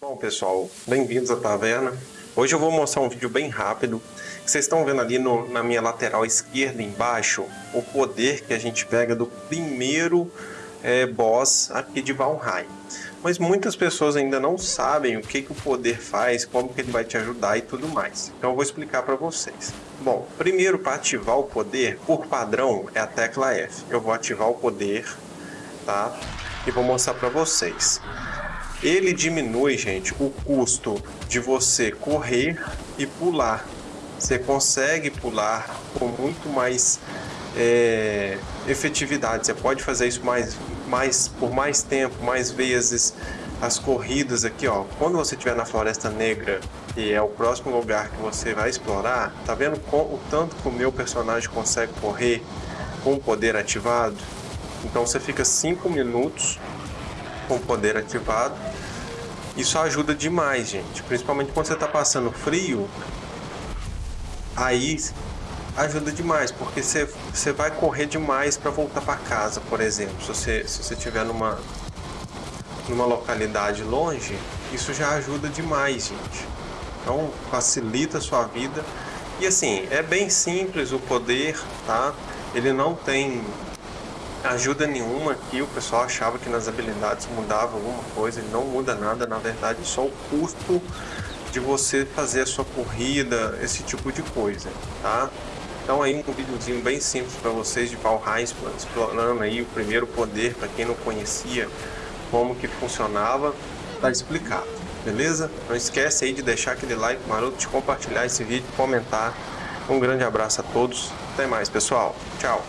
Bom pessoal, bem-vindos à taverna. Hoje eu vou mostrar um vídeo bem rápido. Vocês estão vendo ali no, na minha lateral esquerda embaixo o poder que a gente pega do primeiro é, boss aqui de Valheim. Mas muitas pessoas ainda não sabem o que, que o poder faz, como que ele vai te ajudar e tudo mais. Então eu vou explicar para vocês. Bom, primeiro para ativar o poder, por padrão, é a tecla F. Eu vou ativar o poder, tá? E vou mostrar para vocês. Ele diminui, gente, o custo de você correr e pular. Você consegue pular com muito mais é, efetividade. Você pode fazer isso mais, mais, por mais tempo, mais vezes. As corridas aqui, ó. Quando você estiver na Floresta Negra, que é o próximo lugar que você vai explorar, tá vendo o tanto que o meu personagem consegue correr com o poder ativado? Então você fica 5 minutos com o poder ativado. Isso ajuda demais, gente. Principalmente quando você está passando frio. Aí ajuda demais, porque você, você vai correr demais para voltar para casa, por exemplo. Se você se você estiver numa numa localidade longe, isso já ajuda demais, gente. Então facilita a sua vida. E assim, é bem simples o poder, tá? Ele não tem ajuda nenhuma aqui. O pessoal achava que nas habilidades mudava alguma coisa. Não muda nada, na verdade, só o custo de você fazer a sua corrida, esse tipo de coisa, tá? Então aí um videozinho bem simples para vocês de Valheim, explorando aí o primeiro poder, para quem não conhecia como que funcionava, tá explicado, beleza? Não esquece aí de deixar aquele like maroto, de compartilhar esse vídeo, comentar. Um grande abraço a todos, até mais pessoal, tchau!